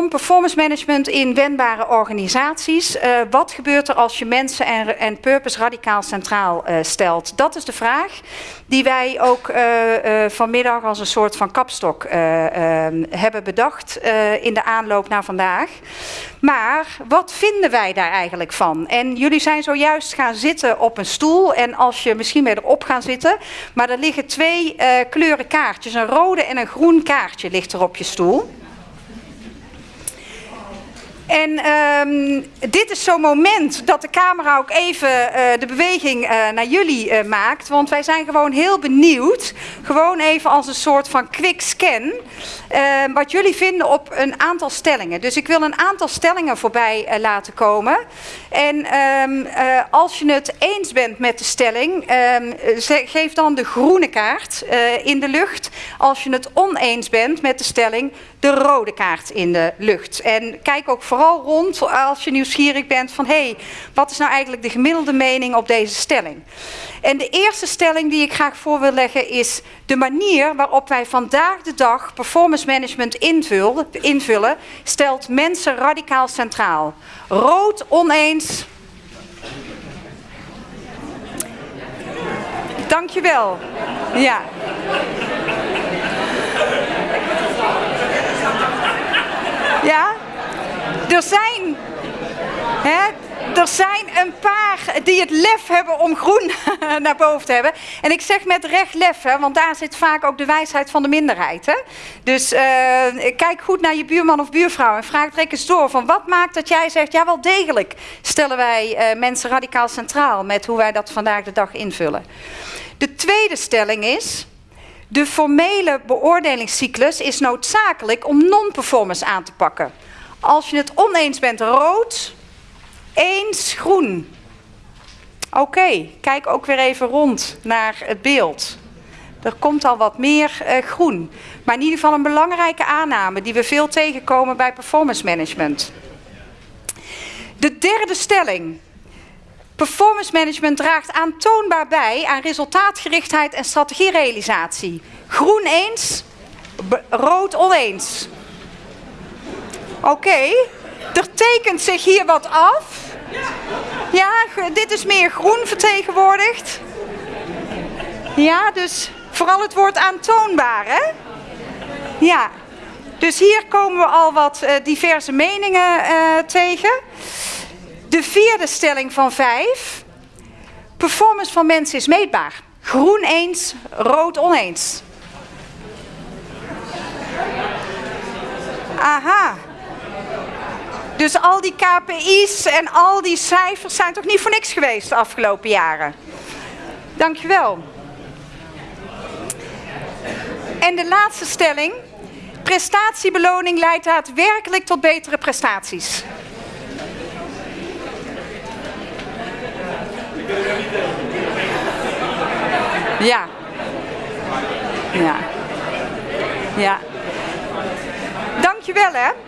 performance management in wendbare organisaties. Uh, wat gebeurt er als je mensen en, en purpose radicaal centraal uh, stelt? Dat is de vraag die wij ook uh, vanmiddag als een soort van kapstok ehm, hebben bedacht in de aanloop naar vandaag. Maar wat vinden wij daar eigenlijk van? En jullie zijn zojuist gaan zitten op een stoel en als je misschien weer erop gaan zitten, maar er liggen twee kleuren kaartjes, een rode en een groen kaartje ligt er op je stoel. En um, dit is zo'n moment dat de camera ook even uh, de beweging uh, naar jullie uh, maakt. Want wij zijn gewoon heel benieuwd. Gewoon even als een soort van quick scan. Ehm, wat jullie vinden op een aantal stellingen. Dus ik wil een aantal stellingen voorbij laten komen. En um, als je het eens bent met de stelling, geef dan de groene kaart in de lucht. Als je het oneens bent met de stelling, de rode kaart in de lucht. En kijk ook vooral rond als je nieuwsgierig bent van... hé, hey, wat is nou eigenlijk de gemiddelde mening op deze stelling? En de eerste stelling die ik graag voor wil leggen is... de manier waarop wij vandaag de dag performance management invullen, invullen stelt mensen radicaal centraal. Rood oneens... Dankjewel. Ja. Ja? Er zijn, hè, er zijn een paar die het lef hebben om groen naar boven te hebben. En ik zeg met recht lef, hè, want daar zit vaak ook de wijsheid van de minderheid. Hè? Dus uh, kijk goed naar je buurman of buurvrouw en vraag direct eens door van wat maakt dat jij zegt, ja wel degelijk stellen wij uh, mensen radicaal centraal met hoe wij dat vandaag de dag invullen. De tweede stelling is, de formele beoordelingscyclus is noodzakelijk om non-performance aan te pakken. Als je het oneens bent rood, eens groen. Oké, kijk ook weer even rond naar het beeld. Er komt al wat meer uh, groen. Maar in ieder geval een belangrijke aanname die we veel tegenkomen bij performance management. De derde stelling. Performance management draagt aantoonbaar bij aan resultaatgerichtheid en strategierealisatie. Groen eens, rood oneens. Oké, er tekent zich hier wat af. Ja, dit is meer groen vertegenwoordigd. Ja, dus vooral het woord aantoonbaar, hè? Ja, dus hier komen we al wat uh, diverse meningen uh, tegen. De vierde stelling van vijf. Performance van mensen is meetbaar. Groen eens, rood oneens. Aha. Dus al die KPI's en al die cijfers zijn toch niet voor niks geweest de afgelopen jaren? Dankjewel. En de laatste stelling. Prestatiebeloning leidt daadwerkelijk tot betere prestaties. Ja. Ja. Ja. Dankjewel hè.